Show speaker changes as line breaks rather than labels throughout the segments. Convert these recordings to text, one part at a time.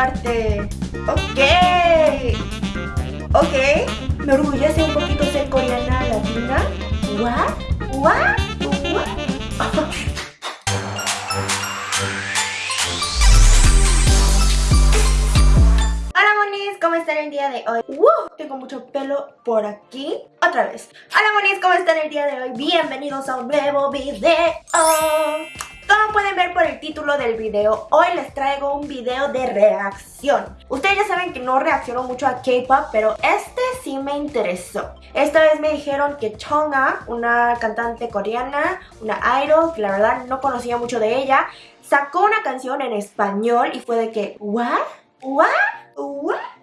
parte. Ok. Ok. Me orgullece un poquito ser coreana latina. What? What? Día de hoy? ¡Uh! Tengo mucho pelo por aquí Otra vez Hola monis, ¿cómo están el día de hoy? Bienvenidos a un nuevo video como pueden ver por el título del video, hoy les traigo un video de reacción. Ustedes ya saben que no reacciono mucho a K-pop, pero este sí me interesó. Esta vez me dijeron que Chonga, una cantante coreana, una idol, que la verdad no conocía mucho de ella, sacó una canción en español y fue de que, ¿what? ¿What? ¿What?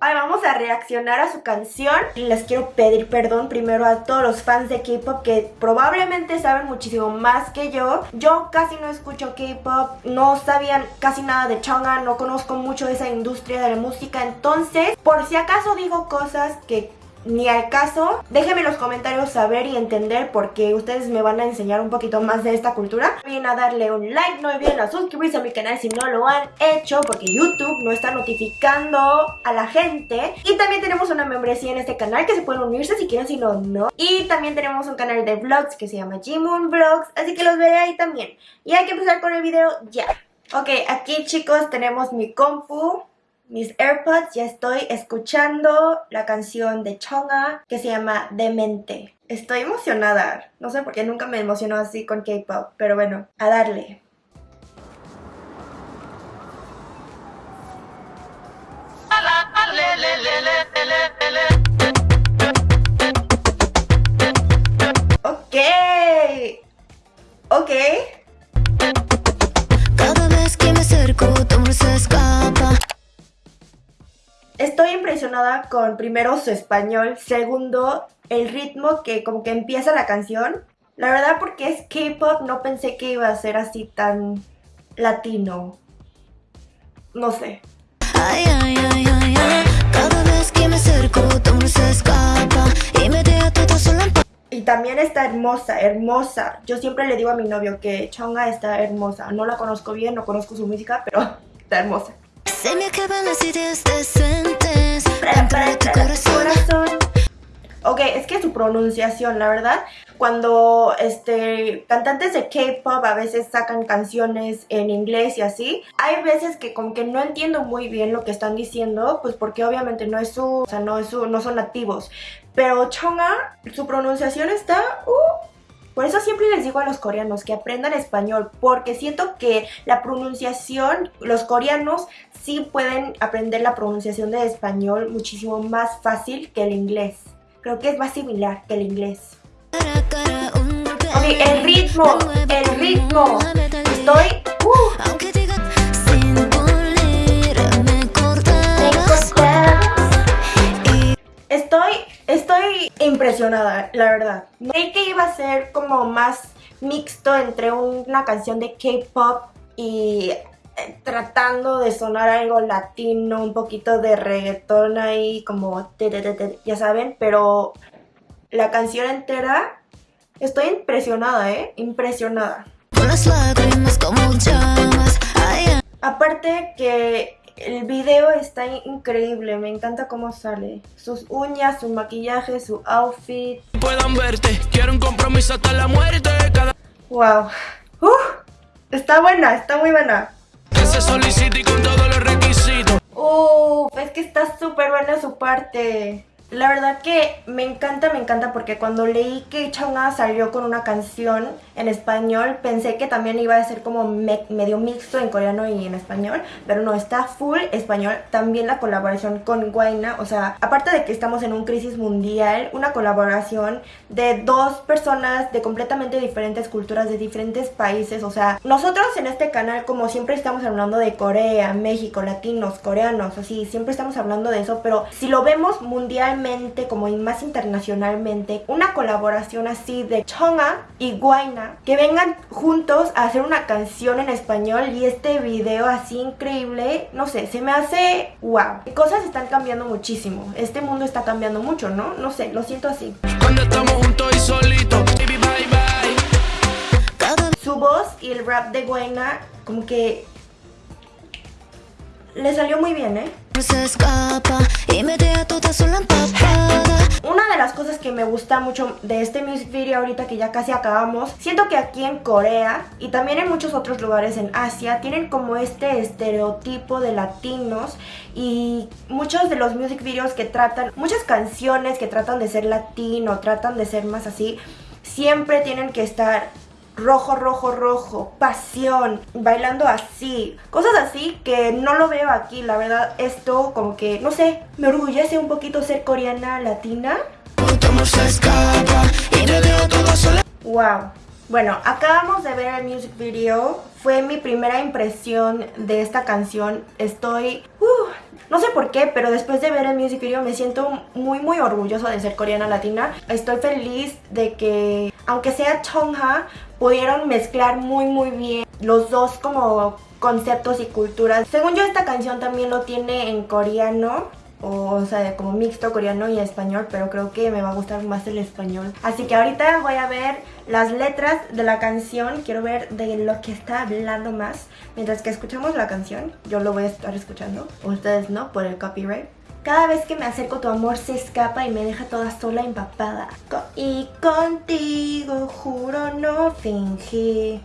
Ahora vamos a reaccionar a su canción les quiero pedir perdón primero a todos los fans de K-pop que probablemente saben muchísimo más que yo. Yo casi no escucho K-pop, no sabían casi nada de Chonga, no conozco mucho esa industria de la música, entonces por si acaso digo cosas que ni al caso. Déjenme en los comentarios saber y entender porque ustedes me van a enseñar un poquito más de esta cultura. No olviden a darle un like, no olviden a suscribirse a mi canal si no lo han hecho porque YouTube no está notificando a la gente. Y también tenemos una membresía en este canal que se pueden unirse si quieren, si no, no. Y también tenemos un canal de vlogs que se llama Jimun Vlogs, así que los veré ahí también. Y hay que empezar con el video ya. Ok, aquí chicos tenemos mi compu mis AirPods ya estoy escuchando la canción de Chonga que se llama Demente. Estoy emocionada, no sé por qué nunca me emocionó así con K-pop, pero bueno, a darle. Ok, ok. Cada vez que me acerco, Estoy impresionada con primero su español, segundo el ritmo que como que empieza la canción. La verdad porque es K-pop no pensé que iba a ser así tan latino. No sé. y también está hermosa, hermosa. Yo siempre le digo a mi novio que Chonga está hermosa. No la conozco bien, no conozco su música, pero está hermosa. Se me acaban las ideas decentes para, tu corazón. Ok, es que su pronunciación, la verdad, cuando este cantantes de K-pop a veces sacan canciones en inglés y así, hay veces que como que no entiendo muy bien lo que están diciendo, pues porque obviamente no es su, o sea, no es su, no son nativos. Pero Chonga, su pronunciación está, uh, por eso siempre les digo a los coreanos que aprendan español, porque siento que la pronunciación, los coreanos sí pueden aprender la pronunciación de español muchísimo más fácil que el inglés. Creo que es más similar que el inglés. Ok, el ritmo, el ritmo. Estoy... Uh. Estoy impresionada, la verdad. Creí que iba a ser como más mixto entre una canción de K-pop y eh, tratando de sonar algo latino, un poquito de reggaetón ahí, como ya saben, pero la canción entera, estoy impresionada, ¿eh? Impresionada. Aparte que el video está increíble, me encanta cómo sale. Sus uñas, su maquillaje, su outfit. Puedan verte, quiero un compromiso hasta la muerte. Wow. está buena, está muy buena. Que se solicite con todos los requisitos. Uf, es que está súper buena su parte. La verdad que me encanta, me encanta porque cuando leí que Chonga salió con una canción en español pensé que también iba a ser como medio mixto en coreano y en español pero no, está full español. También la colaboración con Guaina o sea, aparte de que estamos en un crisis mundial una colaboración de dos personas de completamente diferentes culturas de diferentes países o sea, nosotros en este canal como siempre estamos hablando de Corea, México, latinos, coreanos así, siempre estamos hablando de eso pero si lo vemos mundialmente como más internacionalmente, una colaboración así de Chonga y Guaina, que vengan juntos a hacer una canción en español y este video así increíble, no sé, se me hace wow. Cosas están cambiando muchísimo, este mundo está cambiando mucho, ¿no? No sé, lo siento así. Cuando estamos juntos y solitos, bye bye. Su voz y el rap de Guaina como que le salió muy bien, ¿eh? Una de las cosas que me gusta mucho de este music video ahorita que ya casi acabamos, siento que aquí en Corea y también en muchos otros lugares en Asia tienen como este estereotipo de latinos y muchos de los music videos que tratan, muchas canciones que tratan de ser latino, tratan de ser más así, siempre tienen que estar rojo, rojo, rojo, pasión, bailando así, cosas así que no lo veo aquí, la verdad esto como que, no sé, me orgullece un poquito ser coreana latina. Wow. Bueno, acabamos de ver el music video, fue mi primera impresión de esta canción, estoy... Uh, no sé por qué, pero después de ver el music video me siento muy muy orgullosa de ser coreana latina. Estoy feliz de que, aunque sea Chongha, pudieron mezclar muy muy bien los dos como conceptos y culturas. Según yo esta canción también lo tiene en coreano, o, sea, como mixto coreano y español, pero creo que me va a gustar más el español. Así que ahorita voy a ver las letras de la canción, quiero ver de lo que está hablando más. Mientras que escuchamos la canción, yo lo voy a estar escuchando, ustedes no, por el copyright. Cada vez que me acerco tu amor se escapa y me deja toda sola empapada. y contigo juro no fingir.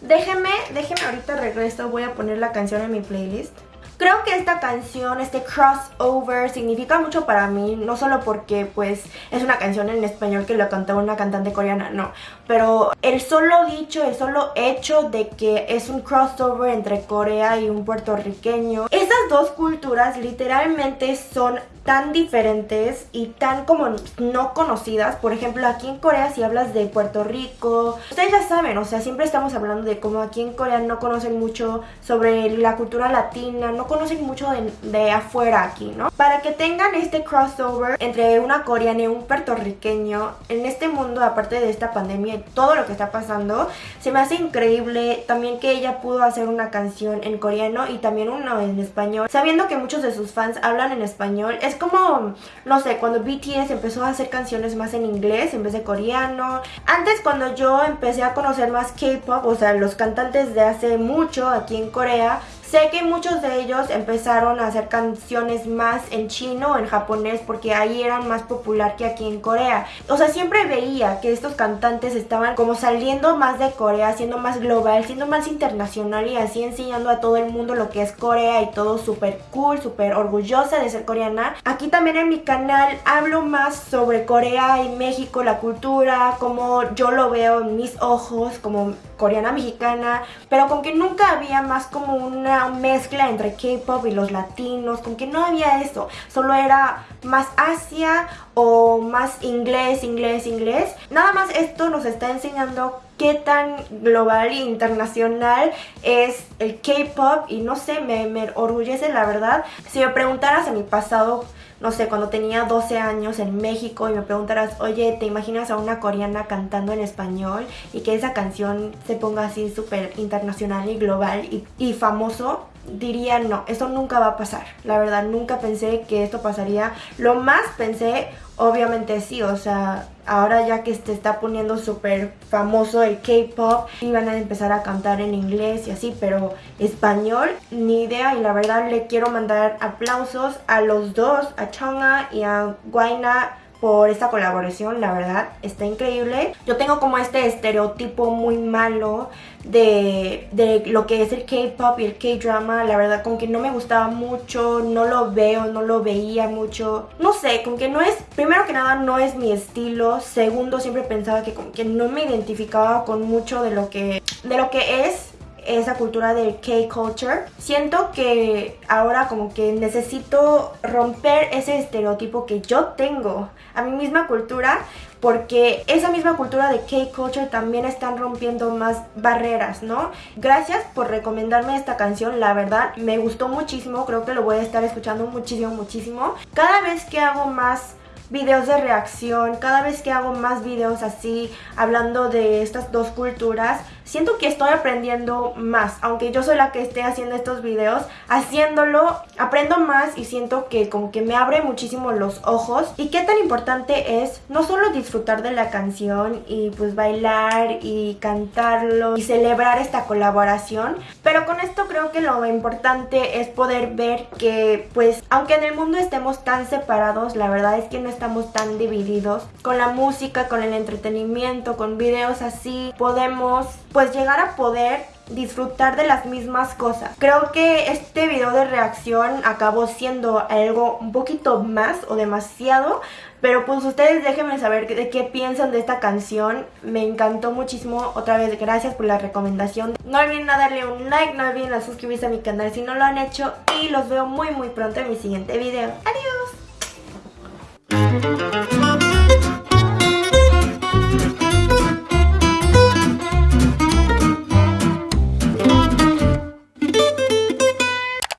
Déjeme, déjeme ahorita regreso, voy a poner la canción en mi playlist. Creo que esta canción, este crossover, significa mucho para mí, no solo porque pues es una canción en español que lo cantaba una cantante coreana, no, pero el solo dicho, el solo hecho de que es un crossover entre Corea y un puertorriqueño, esas dos culturas literalmente son tan diferentes y tan como no conocidas. Por ejemplo, aquí en Corea si hablas de Puerto Rico, ustedes ya saben, o sea, siempre estamos hablando de cómo aquí en Corea no conocen mucho sobre la cultura latina, no conocen mucho de, afuera aquí, ¿no? Para que tengan este crossover entre una coreana y un puertorriqueño en este mundo, aparte de esta pandemia y todo lo que está pasando, se me hace increíble también que ella pudo hacer una canción en coreano y también una en español, sabiendo que muchos de sus fans hablan en español, es como, no sé, cuando BTS empezó a hacer canciones más en inglés en vez de coreano. Antes cuando yo empecé a conocer más K-pop, o sea, los cantantes de hace mucho aquí en Corea, Sé que muchos de ellos empezaron a hacer canciones más en chino en japonés porque ahí eran más popular que aquí en Corea. O sea, siempre veía que estos cantantes estaban como saliendo más de Corea, siendo más global, siendo más internacional y así enseñando a todo el mundo lo que es Corea y todo súper cool, súper orgullosa de ser coreana. Aquí también en mi canal hablo más sobre Corea y México, la cultura, como yo lo veo en mis ojos, como coreana mexicana, pero con que nunca había más como una mezcla entre K-pop y los latinos, con que no había eso, solo era más Asia o más inglés, inglés, inglés. Nada más esto nos está enseñando qué tan global e internacional es el K-pop y no sé, me, me orgullece la verdad. Si me preguntaras en mi pasado no sé, cuando tenía 12 años en México y me preguntaras, oye, ¿te imaginas a una coreana cantando en español y que esa canción se ponga así súper internacional y global y, y famoso? Diría no, eso nunca va a pasar. La verdad, nunca pensé que esto pasaría. Lo más pensé, obviamente sí, o sea, ahora ya que se está poniendo súper famoso el K-pop, iban a empezar a cantar en inglés y así, pero español, ni idea. Y la verdad le quiero mandar aplausos a los dos, a Chonga y a Guaina por esta colaboración, la verdad, está increíble. Yo tengo como este estereotipo muy malo de, de lo que es el K-pop y el K-drama, la verdad, con que no me gustaba mucho, no lo veo, no lo veía mucho. No sé, con que no es, primero que nada, no es mi estilo. Segundo, siempre pensaba que que no me identificaba con mucho de lo que, de lo que es esa cultura del K-culture. Siento que ahora como que necesito romper ese estereotipo que yo tengo a mi misma cultura porque esa misma cultura de K-culture también están rompiendo más barreras, ¿no? Gracias por recomendarme esta canción, la verdad me gustó muchísimo, creo que lo voy a estar escuchando muchísimo, muchísimo. Cada vez que hago más videos de reacción, cada vez que hago más videos así, hablando de estas dos culturas, siento que estoy aprendiendo más, aunque yo soy la que esté haciendo estos videos, haciéndolo aprendo más y siento que como que me abre muchísimo los ojos. Y qué tan importante es no solo disfrutar de la canción y pues bailar y cantarlo y celebrar esta colaboración, pero con esto creo que lo importante es poder ver que pues aunque en el mundo estemos tan separados, la verdad es que no estamos tan divididos. Con la música, con el entretenimiento, con videos así, podemos pues llegar a poder disfrutar de las mismas cosas. Creo que este video de reacción acabó siendo algo un poquito más o demasiado, pero pues ustedes déjenme saber de qué piensan de esta canción. Me encantó muchísimo. Otra vez, gracias por la recomendación. No olviden darle un like, no olviden suscribirse a mi canal si no lo han hecho. Y los veo muy muy pronto en mi siguiente video. ¡Adiós!